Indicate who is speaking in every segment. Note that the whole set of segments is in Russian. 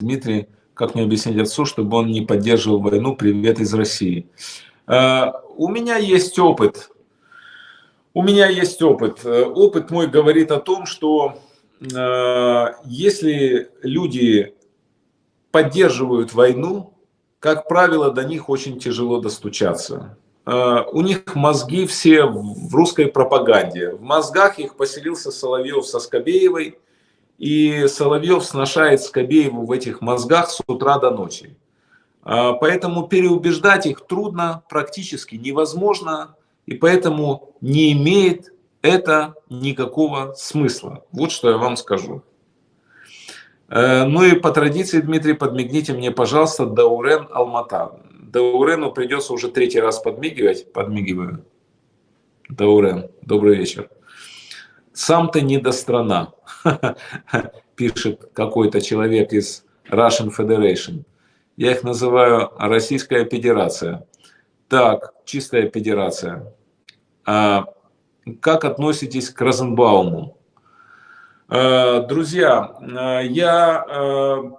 Speaker 1: Дмитрий, как мне объяснить отцу, чтобы он не поддерживал войну? Привет из России. Э, у меня есть опыт. У меня есть опыт. Э, опыт мой говорит о том, что э, если люди поддерживают войну, как правило, до них очень тяжело достучаться. У них мозги все в русской пропаганде. В мозгах их поселился Соловьев со Скобеевой – и Соловьев сношает Скобееву в этих мозгах с утра до ночи. А, поэтому переубеждать их трудно, практически невозможно, и поэтому не имеет это никакого смысла. Вот что я вам скажу. Э, ну и по традиции, Дмитрий, подмигните мне, пожалуйста, Даурен Алмата. Даурену придется уже третий раз подмигивать. Подмигиваю. Даурен, добрый вечер. Сам-то не до страна. пишет какой-то человек из Russian Federation. Я их называю Российская Федерация. Так, чистая федерация. А как относитесь к Розенбауму? А, друзья, а, я а,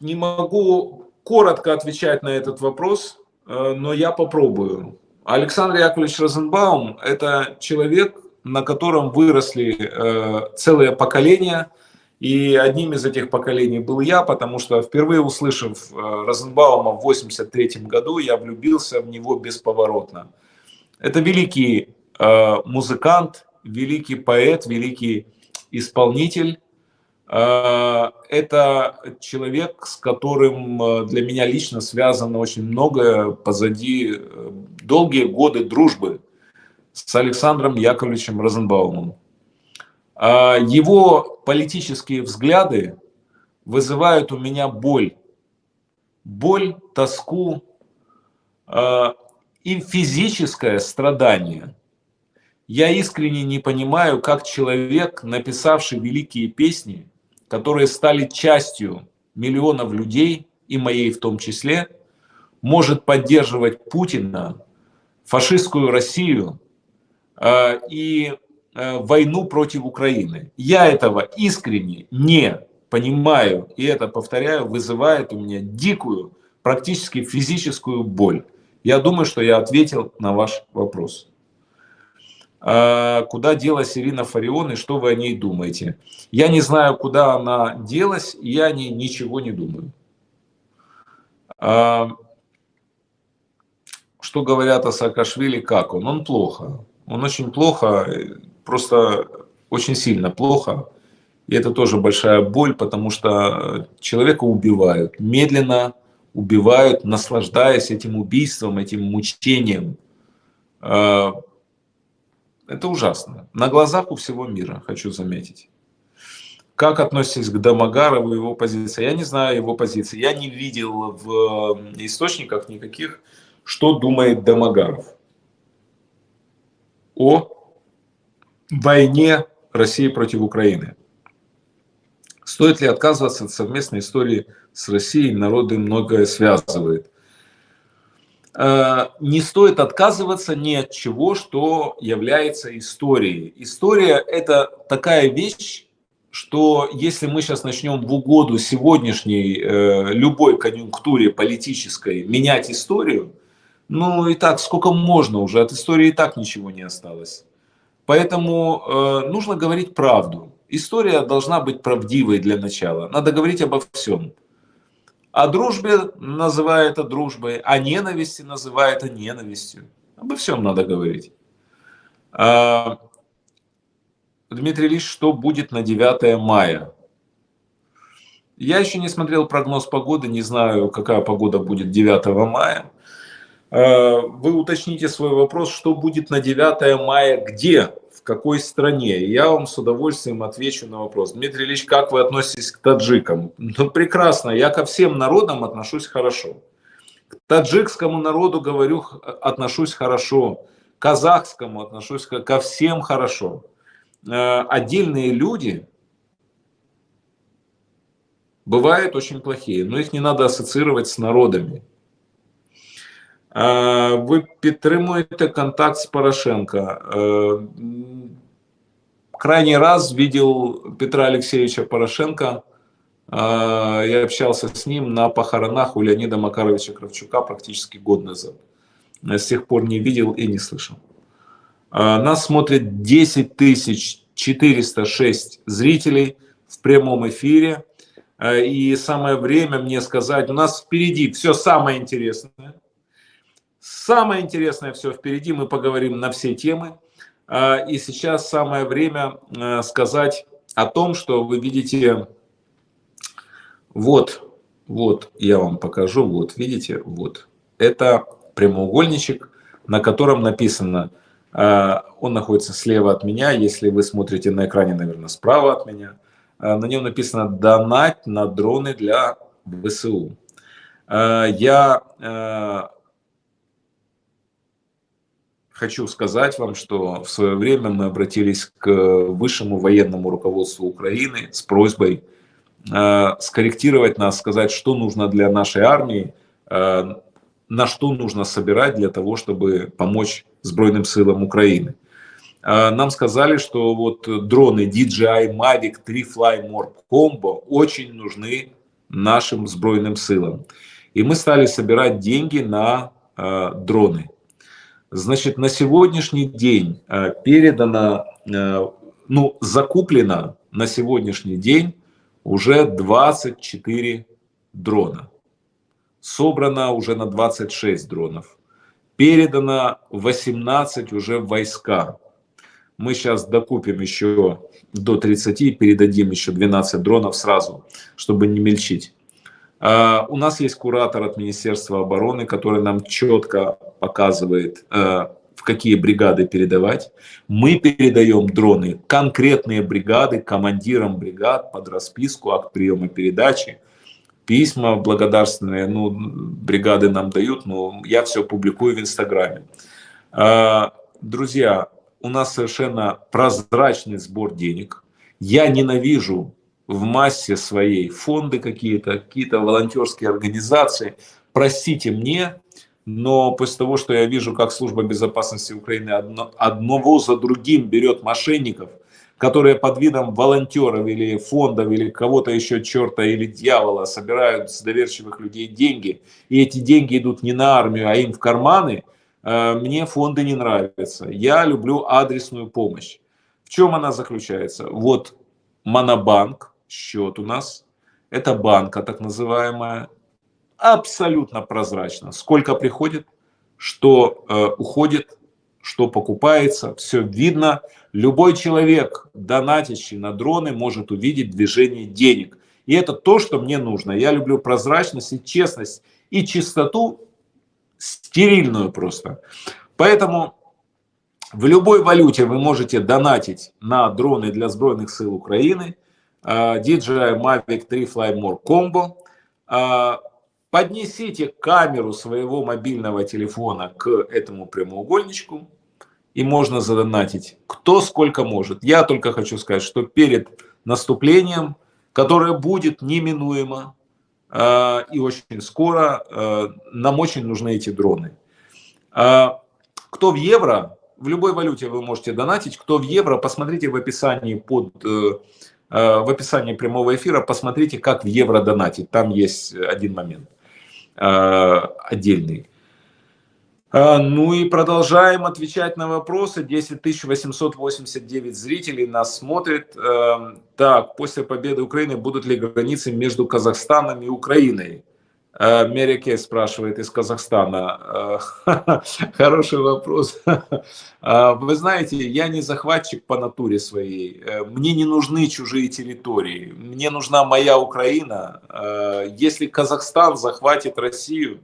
Speaker 1: не могу коротко отвечать на этот вопрос, но я попробую. Александр Яковлевич Розенбаум – это человек, на котором выросли э, целые поколения. И одним из этих поколений был я, потому что впервые услышав э, Розенбаума в 83 году, я влюбился в него бесповоротно. Это великий э, музыкант, великий поэт, великий исполнитель. Э, это человек, с которым э, для меня лично связано очень многое позади э, долгие годы дружбы с Александром Яковлевичем Розенбаумом. А его политические взгляды вызывают у меня боль. Боль, тоску а, и физическое страдание. Я искренне не понимаю, как человек, написавший великие песни, которые стали частью миллионов людей, и моей в том числе, может поддерживать Путина, фашистскую Россию, и э, войну против Украины. Я этого искренне не понимаю, и это, повторяю, вызывает у меня дикую, практически физическую боль. Я думаю, что я ответил на ваш вопрос. А куда делась Ирина Фарион и что вы о ней думаете? Я не знаю, куда она делась, я о ней ничего не думаю. Что говорят о Саакашвили, как он? Он плохо. Он очень плохо, просто очень сильно плохо. И это тоже большая боль, потому что человека убивают, медленно убивают, наслаждаясь этим убийством, этим мучением. А, это ужасно. На глазах у всего мира, хочу заметить. Как относитесь к Домогарову, его позиции? Я не знаю его позиции. Я не видел в источниках никаких, что думает Домогаров о войне России против Украины. Стоит ли отказываться от совместной истории с Россией? Народы многое связывает. Э, не стоит отказываться ни от чего, что является историей. История – это такая вещь, что если мы сейчас начнем в угоду сегодняшней э, любой конъюнктуре политической менять историю – ну и так, сколько можно уже, от истории и так ничего не осталось. Поэтому э, нужно говорить правду. История должна быть правдивой для начала. Надо говорить обо всем. О дружбе называя это дружбой, о ненависти называя это ненавистью. Обо всем надо говорить. А, Дмитрий Ильич, что будет на 9 мая? Я еще не смотрел прогноз погоды, не знаю, какая погода будет 9 мая. Э, вы уточните свой вопрос, что будет на 9 мая, где, в какой стране. Я вам с удовольствием отвечу на вопрос. Дмитрий Ильич, как вы относитесь к таджикам? Ну, прекрасно, я ко всем народам отношусь хорошо. К таджикскому народу, говорю, отношусь хорошо. К казахскому отношусь ко всем хорошо. Э, отдельные люди бывают очень плохие, но их не надо ассоциировать с народами. Ви підтримуєте контакт с Порошенко. Крайний раз видел Петра Алексеевича Порошенко Я общался с ним на похоронах у Леонида Макаровича Кравчука практически год назад. С тех пор не видел и не слышал. Нас смотрит 10 406 зрителей в прямом эфире. И самое время мне сказать, у нас впереди все самое интересное. Самое интересное все впереди, мы поговорим на все темы. И сейчас самое время сказать о том, что вы видите, вот, вот, я вам покажу, вот, видите, вот. Это прямоугольничек, на котором написано, он находится слева от меня, если вы смотрите на экране, наверное, справа от меня. На нем написано «Донать на дроны для ВСУ». Я хочу сказать вам, что в свое время мы обратились к высшему военному руководству Украины с просьбой э, скорректировать нас, сказать, что нужно для нашей армии, э, на что нужно собирать для того, чтобы помочь Сбройным силам Украины. Э, нам сказали, что вот дроны DJI Mavic 3 Fly More Combo очень нужны нашим Сбройным силам. И мы стали собирать деньги на э, дроны. Значит, на сегодняшний день э, передано, э, ну, закуплено на сегодняшний день уже 24 дрона. Собрано уже на 26 дронов. Передано 18 уже войска. Мы сейчас докупим еще до 30 и передадим еще 12 дронов сразу, чтобы не мельчить. А, у нас есть куратор от Министерства обороны, который нам четко показывает, э, в какие бригады передавать. Мы передаем дроны, конкретные бригады, командирам бригад под расписку, акт приема передачи. Письма благодарственные, ну, бригады нам дают, но я все публикую в Инстаграме. А, друзья, у нас совершенно прозрачный сбор денег. Я ненавижу в массе своей фонды какие-то, какие-то волонтерские организации. Простите мне, но после того, что я вижу, как служба безопасности Украины одно, одного за другим берет мошенников, которые под видом волонтеров или фондов или кого-то еще черта или дьявола собирают с доверчивых людей деньги, и эти деньги идут не на армию, а им в карманы, э, мне фонды не нравятся. Я люблю адресную помощь. В чем она заключается? Вот Монобанк, счет у нас. Это банка так называемая. Абсолютно прозрачно. Сколько приходит, что э, уходит, что покупается. Все видно. Любой человек, донатящий на дроны, может увидеть движение денег. И это то, что мне нужно. Я люблю прозрачность и честность. И чистоту стерильную просто. Поэтому в любой валюте вы можете донатить на дроны для Сбройных сил Украины. DJI Mavic 3 Fly More Combo. Поднесите камеру своего мобильного телефона к этому прямоугольничку, и можно задонатить кто сколько может. Я только хочу сказать, что перед наступлением, которое будет неминуемо а, и очень скоро, а, нам очень нужны эти дроны. Кто в евро, в любой валюте вы можете донатить, кто в евро, посмотрите в описании под э, Э, в описании прямого эфира посмотрите, как в евро донатить. Там есть один момент э, отдельный. Э, ну и продолжаем отвечать на вопросы. 10 889 зрителей нас смотрит. Так, после победы Украины будут ли границы между Казахстаном и Украиной? Э, Мерике спрашивает из Казахстана. Э, хороший вопрос. Э, вы знаете, я не захватчик по натуре своей. Мне не нужны чужие территории. Мне нужна моя Украина. Если Казахстан захватит Россию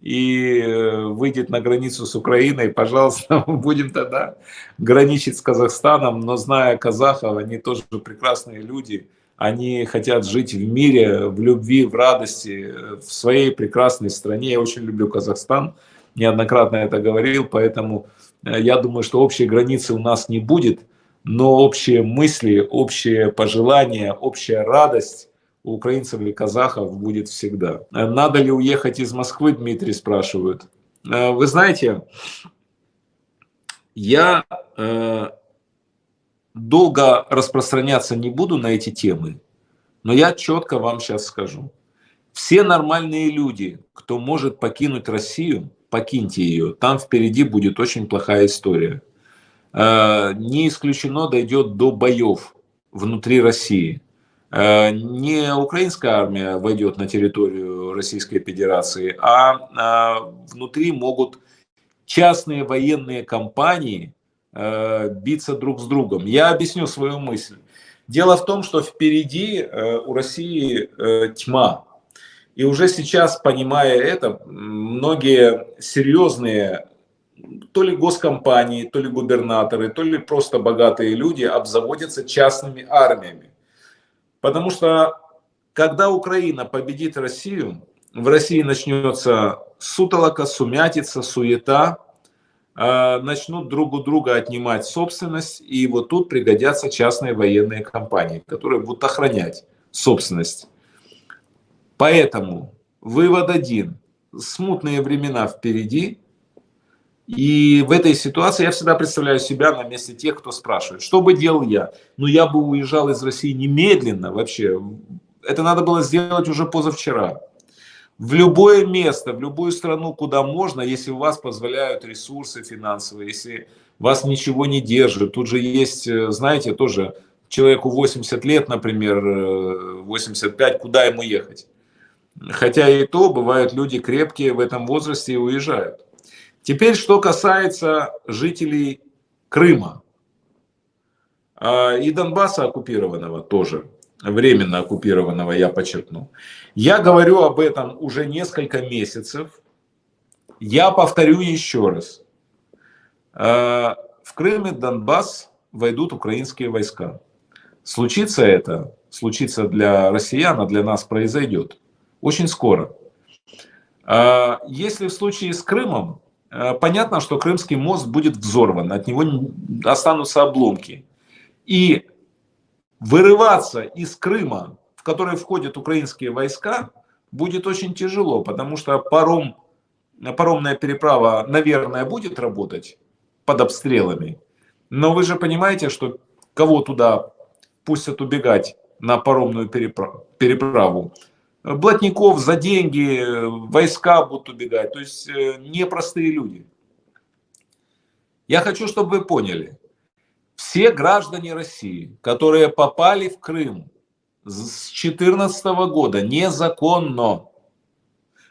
Speaker 1: и выйдет на границу с Украиной, пожалуйста, будем тогда граничить с Казахстаном. Но зная казахов, они тоже прекрасные люди – они хотят жить в мире, в любви, в радости, в своей прекрасной стране. Я очень люблю Казахстан, неоднократно это говорил, поэтому э, я думаю, что общей границы у нас не будет, но общие мысли, общие пожелания, общая радость у украинцев или казахов будет всегда. Надо ли уехать из Москвы, Дмитрий спрашивает. Э, вы знаете, я э, долго распространяться не буду на эти темы, Но я четко вам сейчас скажу. Все нормальные люди, кто может покинуть Россию, покиньте ее. Там впереди будет очень плохая история. Э, не исключено дойдет до боев внутри России. Э, не украинская армия войдет на территорию Российской Федерации, а внутри могут частные военные компании э, биться друг с другом. Я объясню свою мысль. Дело в том, что впереди э, у России тьма. И уже сейчас, понимая это, многие серьезные то ли госкомпании, то ли губернаторы, то ли просто богатые люди обзаводятся частными армиями. Потому что когда Украина победит Россию, в России начнется сутолока, сумятица, суета, начнут друг у друга отнимать собственность, и вот тут пригодятся частные военные компании, которые будут охранять собственность. Поэтому вывод один. Смутные времена впереди, и в этой ситуации я всегда представляю себя на месте тех, кто спрашивает, что бы делал я? Ну, я бы уезжал из России немедленно вообще. Это надо было сделать уже позавчера. В любое место, в любую страну, куда можно, если у вас позволяют ресурсы финансовые, если вас ничего не держит. Тут же есть, э, знаете, тоже человеку 80 лет, например, 85, э, куда ему ехать? Хотя и то, бывают люди крепкие в этом возрасте и уезжают. Теперь, что касается жителей Крыма а, и Донбасса оккупированного тоже, временно оккупированного, я подчеркну. Я говорю об этом уже несколько месяцев. Я повторю еще раз. А, в Крыме, Донбасс войдут украинские войска. Случится это, случится для россиян, а для нас произойдет очень скоро. А, если в случае с Крымом, Э, понятно, что Крымский мост будет взорван, от него останутся обломки. И вырываться из Крыма, в который входят украинские войска, будет очень тяжело, потому что паром, паромная переправа, наверное, будет работать под обстрелами. Но вы же понимаете, что кого туда пустят убегать на паромную переправу? блатников за деньги, войска будут убегать. То есть э, непростые люди. Я хочу, чтобы вы поняли, все граждане России, которые попали в Крым с 2014 года незаконно,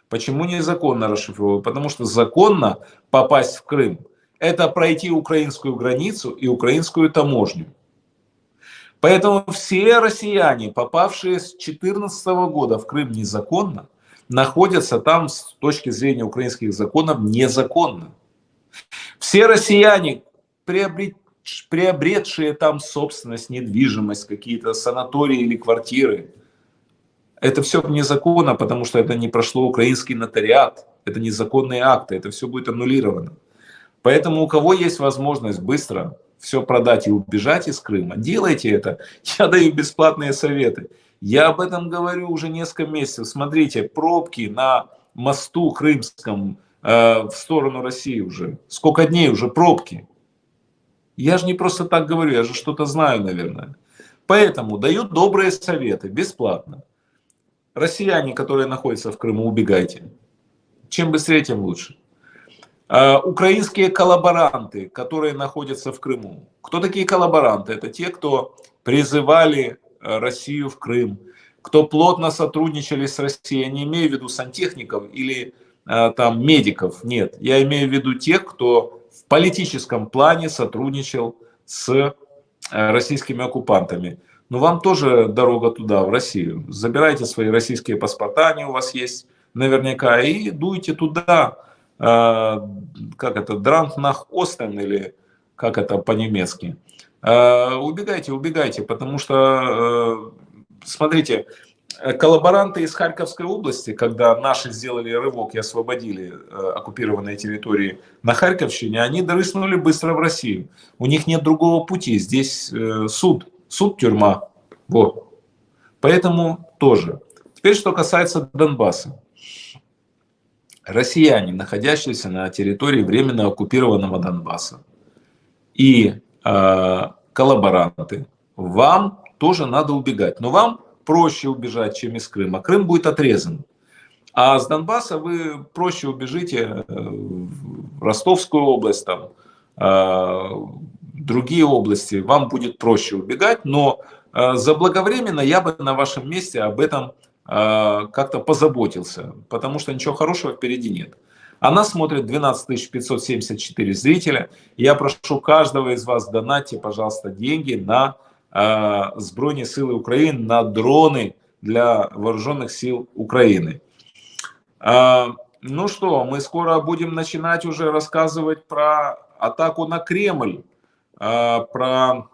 Speaker 1: почему незаконно расшифровываю? Потому что законно попасть в Крым – это пройти украинскую границу и украинскую таможню. Поэтому все россияне, попавшие с 2014 года в Крым незаконно, находятся там с точки зрения украинских законов незаконно. Все россияне, приобретшие там собственность, недвижимость, какие-то санатории или квартиры, это все незаконно, потому что это не прошло украинский нотариат, это незаконные акты, это все будет аннулировано. Поэтому у кого есть возможность быстро все продать и убежать из Крыма, делайте это. Я даю бесплатные советы. Я об этом говорю уже несколько месяцев. Смотрите, пробки на мосту крымском э, в сторону России уже. Сколько дней уже пробки. Я же не просто так говорю, я же что-то знаю, наверное. Поэтому даю добрые советы, бесплатно. Россияне, которые находятся в Крыму, убегайте. Чем быстрее, тем лучше. Э, украинские коллаборанты, которые находятся в Крыму. Кто такие коллаборанты? Это те, кто призывали э, Россию в Крым, кто плотно сотрудничали с Россией. Я не имею в виду сантехников или э, там медиков, нет. Я имею в виду тех, кто в политическом плане сотрудничал с российскими оккупантами. Но вам тоже дорога туда, в Россию. Забирайте свои российские паспорта, они у вас есть наверняка, и дуйте туда Э, как это, Дрант nach Остен или как это по-немецки. Э, убегайте, убегайте, потому что, э, смотрите, коллаборанты из Харьковской области, когда наши сделали рывок и освободили оккупированные территории на Харьковщине, они дрыснули быстро в Россию. У них нет другого пути. Здесь суд, суд, тюрьма. Вот. Поэтому тоже. Теперь, что касается Донбасса россияне, находящиеся на территории временно оккупированного Донбасса, и э, коллаборанты, вам тоже надо убегать. Но вам проще убежать, чем из Крыма. Крым будет отрезан. А с Донбасса вы проще убежите э, в Ростовскую область, там, э, другие области. Вам будет проще убегать, но э, заблаговременно я бы на вашем месте об этом как-то позаботился, потому что ничего хорошего впереди нет. Она смотрит 12 574 зрителя. Я прошу каждого из вас, донатьте, пожалуйста, деньги на э, Збройные силы Украины, на дроны для вооруженных сил Украины. Э, ну что, мы скоро будем начинать уже рассказывать про атаку на Кремль, э, про...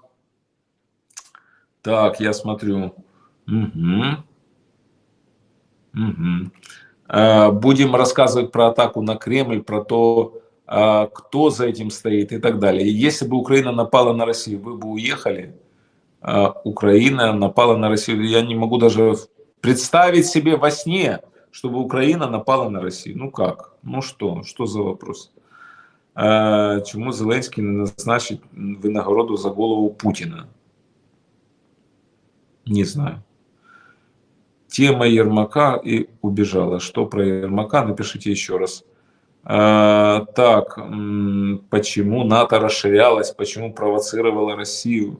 Speaker 1: Так, я смотрю. Угу. Угу. Будем рассказывать про атаку на Кремль, про то, кто за этим стоит и так далее. Если бы Украина напала на Россию, вы бы уехали. Э, Украина напала на Россию. Я не могу даже представить себе во сне, чтобы Украина напала на Россию. Ну как? Ну что? Что за вопрос? Чему Зеленський не назначить винагороду за голову Путина? Не знаю тема Ермака и убежала. Что про Ермака? Напишите еще раз. А, так, почему НАТО расширялось, почему провоцировала Россию?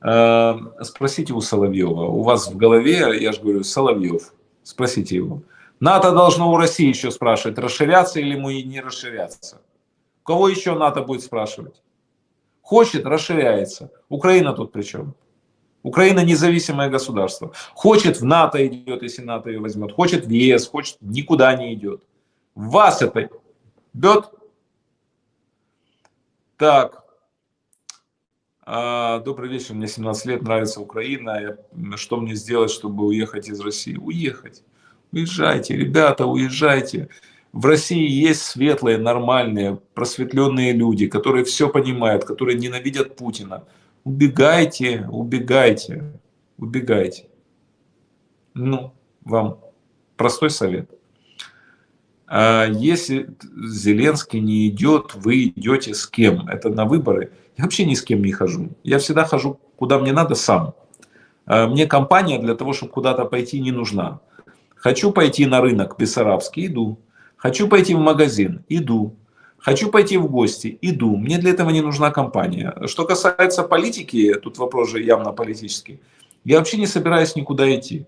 Speaker 1: А, спросите у Соловьева. У вас в голове, я же говорю, Соловьев. Спросите его. НАТО должно у России еще спрашивать, расширяться или и не расширяться. Кого еще НАТО будет спрашивать? Хочет, расширяется. Украина тут при чем? Украина независимое государство. Хочет в НАТО идет, если НАТО ее возьмет. Хочет в ЕС, хочет никуда не идет. Вас это бьет? Так. А, добрый вечер, мне 17 лет, нравится Украина. Что мне сделать, чтобы уехать из России? Уехать. Уезжайте, ребята, уезжайте. В России есть светлые, нормальные, просветленные люди, которые все понимают, которые ненавидят Путина убегайте, убегайте, убегайте. Ну, вам простой совет. А если Зеленский не идет, вы идете с кем? Это на выборы. Я вообще ни с кем не хожу. Я всегда хожу, куда мне надо, сам. А мне компания для того, чтобы куда-то пойти, не нужна. Хочу пойти на рынок Бессарабский, иду. Хочу пойти в магазин, иду. Хочу пойти в гости, иду. Мне для этого не нужна компания. Что касается политики, тут вопрос же явно политический. Я вообще не собираюсь никуда идти.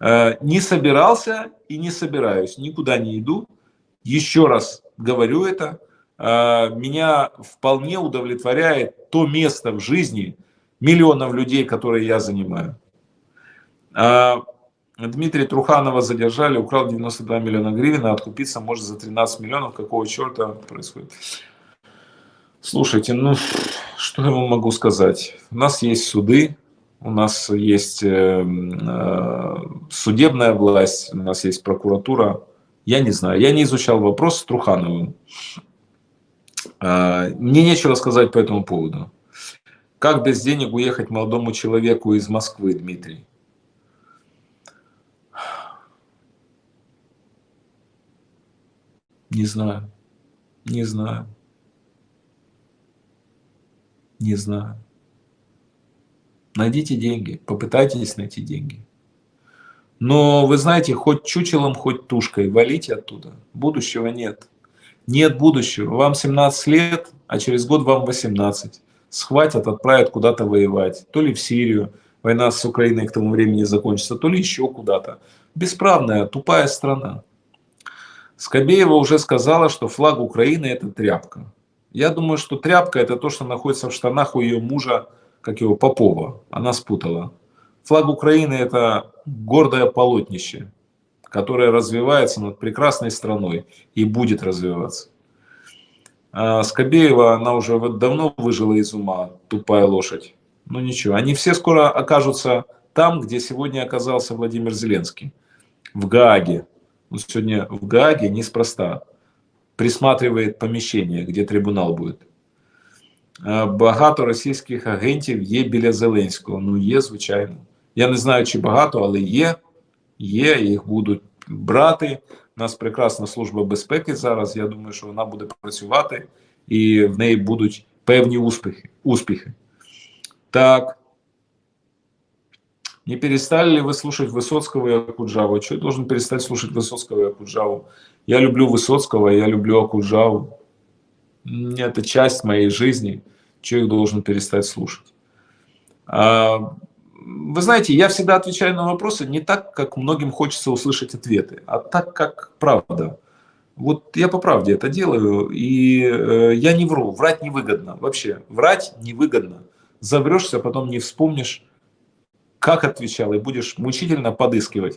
Speaker 1: Э, не собирался и не собираюсь. Никуда не иду. Еще раз говорю это. Э, меня вполне удовлетворяет то место в жизни миллионов людей, которые я занимаю. Э, Дмитрия Труханова задержали, украл 92 миллиона гривен, а откупиться может за 13 миллионов. Какого черта происходит? Слушайте, ну, что я вам могу сказать? У нас есть суды, у нас есть э, э, судебная власть, у нас есть прокуратура. Я не знаю, я не изучал вопрос с Трухановым. Э, мне нечего сказать по этому поводу. Как без денег уехать молодому человеку из Москвы, Дмитрий? Не знаю. Не знаю. Не знаю. Найдите деньги, попытайтесь найти деньги. Но вы знаете, хоть чучелом, хоть тушкой, валите оттуда. Будущего нет. Нет будущего. Вам 17 лет, а через год вам 18. Схватят, отправят куда-то воевать. То ли в Сирию, война с Украиной к тому времени закончится, то ли еще куда-то. Бесправная, тупая страна. Скобеева уже сказала, что флаг Украины это тряпка. Я думаю, что тряпка это то, что находится в штанах у ее мужа, как его Попова. Она спутала. Флаг Украины это гордое полотнище, которое развивается над прекрасной страной и будет развиваться. А Скобеева, она уже давно выжила из ума, тупая лошадь. Ну ничего, они все скоро окажутся там, где сегодня оказался Владимир Зеленский, в Гааге. Он сегодня в Гааге неспроста присматривает поміщення, где трибунал буде. Багато російських агентів є біля Зеленського. Ну, є, звичайно. Я не знаю, чи багато, але є. Є, їх будуть брати. У нас прекрасна служба безпеки зараз. Я думаю, що вона буде працювати і в неї будуть певні успіхи. успіхи. Так. Не перестали ли вы слушать Высоцкого и Акуджаву? Что я должен перестать слушать Высоцкого и Акуджаву? Я люблю Высоцкого, я люблю Акуджаву. Это часть моей жизни. Я должен перестать слушать? А, вы знаете, я всегда отвечаю на вопросы не так, как многим хочется услышать ответы, а так, как правда. Вот я по правде это делаю, и э, я не вру, врать невыгодно вообще. Врать невыгодно. Заврешься, потом не вспомнишь, как отвечал, и будешь мучительно подыскивать.